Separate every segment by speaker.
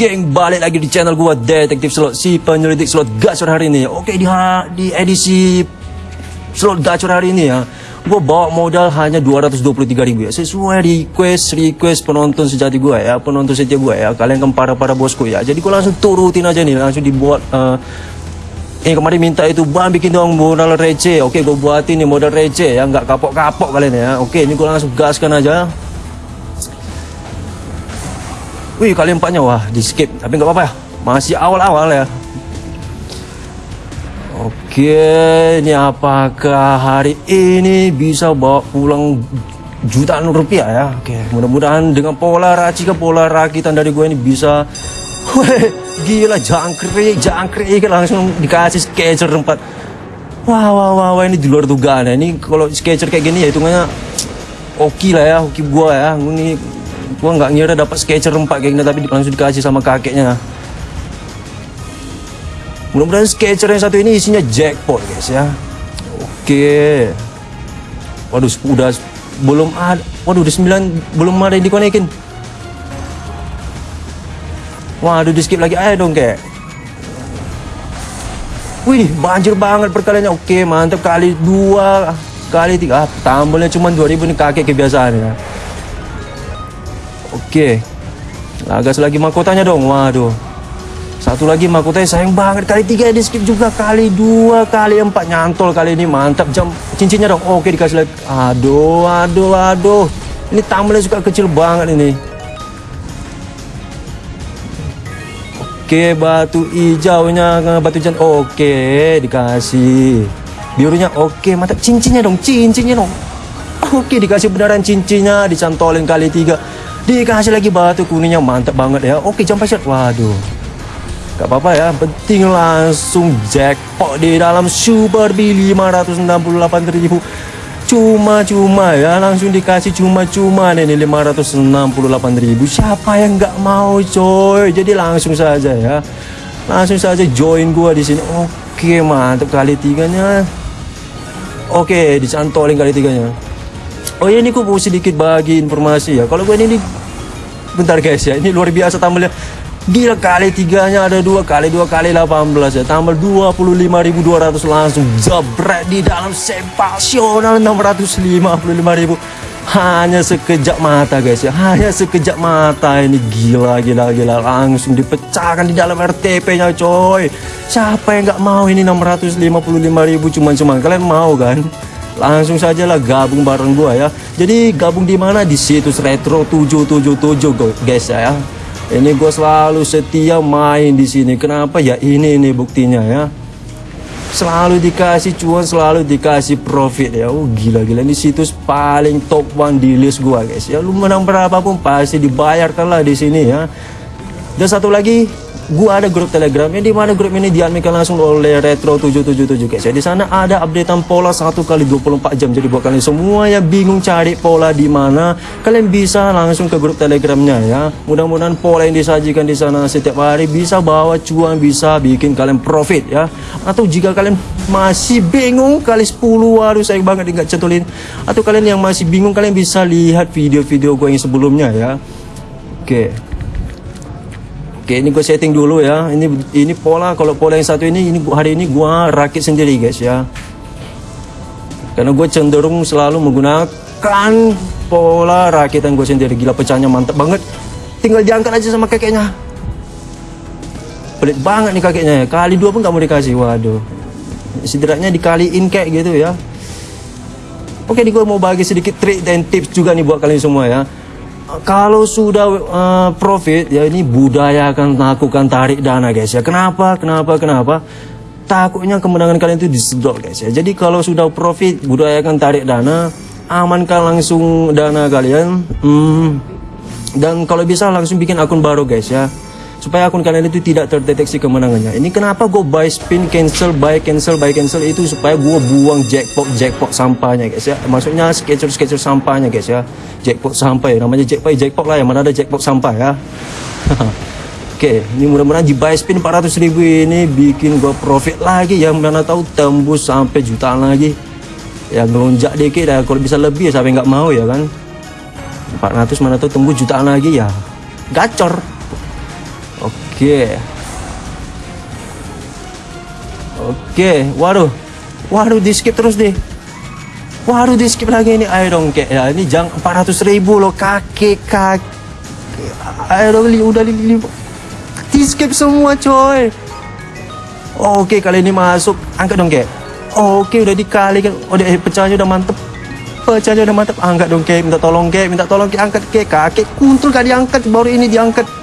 Speaker 1: geng balik lagi di channel gua Detektif Slot si penyelidik slot gacor hari ini. Oke di di edisi slot gacor hari ini ya. Gua bawa modal hanya 223 ribu ya. Sesuai request request penonton sejati gua ya, penonton setia gua ya. Kalian kan para para bosku ya. Jadi gua langsung turutin aja nih, langsung dibuat. Eh kemarin minta itu bang bikin dong modal receh. Oke gue buatin nih modal receh ya, nggak kapok-kapok kalian ya. Oke ini gue langsung gaskan aja. Wih kalian empatnya wah di skip tapi nggak apa-apa ya masih awal-awal ya. Oke ini apakah hari ini bisa bawa pulang jutaan rupiah ya? Oke mudah-mudahan dengan pola racikan pola rakitan dari gue ini bisa. Weh gila jangkrik jangkrik langsung dikasih sketcher empat. Wah wah wah, wah ini di luar dugaan ya. Ini kalau sketcher kayak gini ya hitungannya oke lah ya, oke gua ya. Ini gua nggak ngira dapat sketcher empat kayak gini tapi langsung dikasih sama kakeknya mudah-mudahan sketcher yang satu ini isinya jackpot guys ya oke waduh udah belum ada waduh udah 9 belum ada yang dikonekin waduh di skip lagi ayo dong kayak Wih, banjir banget perkaliannya. Oke, mantap kali dua, kali tiga. Ah, tambahnya cuma 2000 nih kakek kebiasaan ya. Oke. Lagas lagi mahkotanya dong. Waduh. Satu lagi mahkotanya sayang banget. Kali tiga di skip juga. Kali dua, kali empat. Nyantol kali ini. Mantap. Jam cincinnya dong. Oke dikasih lagi. Aduh, aduh, aduh. Ini tambelnya suka kecil banget ini. Oke, batu hijaunya, batu jan. Oke, dikasih. Birunya oke, mantap. Cincinnya dong, cincinnya dong. Oke, dikasih beneran cincinnya, dicantolin kali tiga. Dikasih lagi batu kuningnya, mantap banget ya. Oke, jump shot. Waduh. Gak apa-apa ya, penting langsung jackpot di dalam Super B 568 ribu. Cuma-cuma ya, langsung dikasih cuma-cuma nih 568 ribu. Siapa yang nggak mau coy? Jadi langsung saja ya, langsung saja join gua di sini. Oke, mantap kali tiganya. Oke, dicantolin kali tiganya. Oh ya ini gue mau sedikit bagi informasi ya. Kalau gue ini, ini bentar guys ya, ini luar biasa tambahnya. Gila kali tiganya ada dua kali dua kali 18 ya. Tambah 25.200 langsung jebret di dalam sensasional 655.000 hanya sekejap mata guys ya hanya sekejap mata ini. Gila gila gila. Langsung dipecahkan di dalam RTP nya coy. Siapa yang nggak mau ini 655.000 cuman-cuman kalian mau kan langsung saja lah gabung bareng gua ya. Jadi gabung di mana? Di situs retro 777 guys ya. Ini gue selalu setia main di sini. Kenapa? Ya ini ini buktinya ya. Selalu dikasih cuan selalu dikasih profit ya. Oh gila gila ini situs paling top one di list gua guys ya. Lu menang berapapun pasti dibayarkan lah di sini ya. Dan satu lagi gua ada grup telegram yang di mana grup ini diadminkan langsung oleh retro 777 guys ya. Di sana ada updatean pola satu kali 24 jam. Jadi buat kalian semua yang bingung cari pola di mana kalian bisa langsung ke grup telegramnya ya. Mudah-mudahan pola yang disajikan di sana setiap hari bisa bawa cuan bisa bikin kalian profit ya. Atau jika kalian masih bingung kali 10 waduh sayang banget nggak cetulin. Atau kalian yang masih bingung kalian bisa lihat video-video gue yang sebelumnya ya. Oke Oke, ini gue setting dulu ya. Ini ini pola kalau pola yang satu ini ini hari ini gua rakit sendiri guys ya. Karena gue cenderung selalu menggunakan pola rakitan gue sendiri. Gila pecahnya mantap banget. Tinggal diangkat aja sama kakeknya. Pelit banget nih kakeknya ya. Kali dua pun nggak mau dikasih. Waduh. Setidaknya dikaliin kayak gitu ya. Oke, nih gue mau bagi sedikit trik dan tips juga nih buat kalian semua ya. Kalau sudah uh, profit ya ini budayakan lakukan tarik dana guys ya. Kenapa? Kenapa? Kenapa? Takutnya kemenangan kalian itu disedot guys ya. Jadi kalau sudah profit budayakan tarik dana, amankan langsung dana kalian. Hmm, dan kalau bisa langsung bikin akun baru guys ya supaya akun kalian itu tidak terdeteksi kemenangannya ini kenapa gue buy spin cancel buy cancel buy cancel itu supaya gue buang jackpot jackpot sampahnya guys ya maksudnya sketcher sketcher sampahnya guys ya jackpot sampah ya namanya jackpot jackpot lah ya mana ada jackpot sampah ya Oke, ini mudah-mudahan di buy spin 400 ribu ini bikin gue profit lagi yang mana tahu tembus sampai jutaan lagi. Ya ngelonjak dikit ya, kalau bisa lebih ya sampai nggak mau ya kan. 400 mana tahu tembus jutaan lagi ya. Gacor. Oke. Oke. Waduh. Waduh, di skip terus deh. Waduh, di skip lagi ini. Ayo dong, kayak ya. Ini jang 400 ribu loh. Kaki, kaki. Ayo dong, li, udah li, li. Di skip semua, coy. Oke, kali ini masuk. Angkat dong, kayak. Oke, udah dikali kan. Udah eh, pecahnya udah mantep. Pecahnya udah mantep. Angkat dong, kayak. Minta tolong, kayak. Minta tolong, kayak. Angkat, kayak. Kaki kuntul gak diangkat. Baru ini diangkat.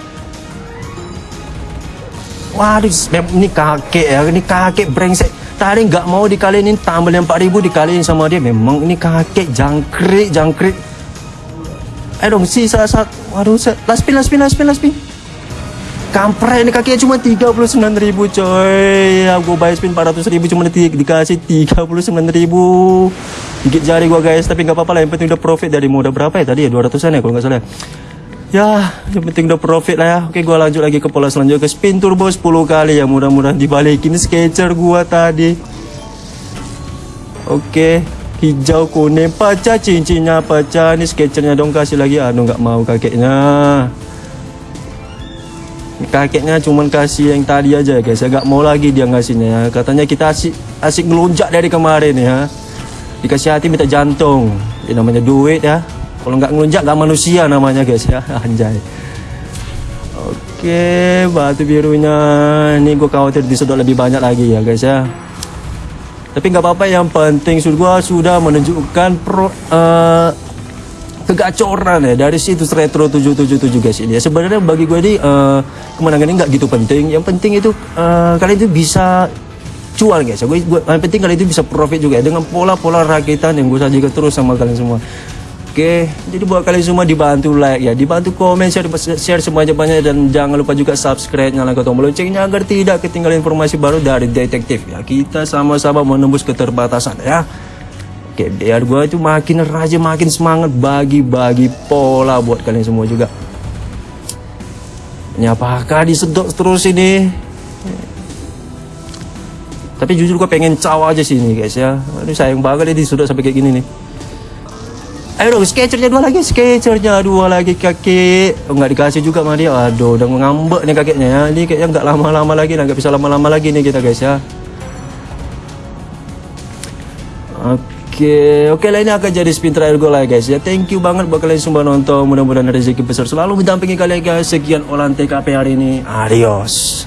Speaker 1: Waduh, ini kakek ya, ini kakek brengsek. Tadi nggak mau dikaliin tambah yang 4000 dikaliin sama dia. Memang ini kakek jangkrik, jangkrik. Ayo dong, sisa satu. Waduh, se- last spin, last spin. Kampret ini kakeknya cuma 39 ribu coy ya, Gue bayar spin 400 ribu cuma di, dikasih 39 ribu Gigit jari gua guys Tapi nggak apa-apa lah yang penting udah profit dari modal berapa ya tadi ya 200an ya kalau nggak salah Ya yang penting udah profit lah ya. Oke gua lanjut lagi ke pola selanjutnya. Ke spin turbo 10 kali ya Mudah-mudahan dibalikin sketcher gua tadi. Oke Hijau kuning pecah cincinnya pecah. Ini sketchernya dong kasih lagi. Aduh nggak mau kakeknya. Kakeknya cuman kasih yang tadi aja guys. Ya gak mau lagi dia ngasihnya ya. katanya kita asik asik ngelunjak dari kemarin ya. Dikasih hati minta jantung. Ini namanya duit ya kalau nggak ngelunjak nggak manusia namanya guys ya. Anjay. Oke batu birunya. Ini gue khawatir disedot lebih banyak lagi ya guys ya. Tapi nggak apa-apa yang penting sudah gua sudah menunjukkan pro eh, kegacoran ya dari situ retro 777 guys ini ya. Sebenarnya bagi gue ini eh, kemenangan ini nggak gitu penting. Yang penting itu eh, kalian itu bisa cuan guys ya. Gue, gue yang penting kalian itu bisa profit juga ya. Dengan pola-pola rakitan yang gue sajikan terus sama kalian semua Oke, jadi buat kalian semua dibantu like ya, dibantu komen, share, share sebanyak-banyak dan jangan lupa juga subscribe, nyalakan tombol loncengnya agar tidak ketinggalan informasi baru dari detektif ya. Kita sama-sama menembus keterbatasan ya. Oke, biar gue itu makin rajin, makin semangat bagi-bagi pola buat kalian semua juga. Ini apakah disedot terus ini? Tapi jujur gue pengen caw aja sih ini guys ya. Aduh sayang banget ini disedot sampai kayak gini nih. Ayo dong, sketchernya dua lagi, sketchernya dua lagi kakek. Oh, nggak dikasih juga sama dia. Aduh, udah ngambek nih kakeknya ya. Ini kayaknya nggak lama-lama lagi, nggak bisa lama-lama lagi nih kita guys ya. Oke, oke lah ini akan jadi spin terakhir gue lah guys ya. Thank you banget buat kalian semua nonton. Mudah-mudahan rezeki besar selalu mendampingi kalian guys. Sekian olahan TKP hari ini. Adios.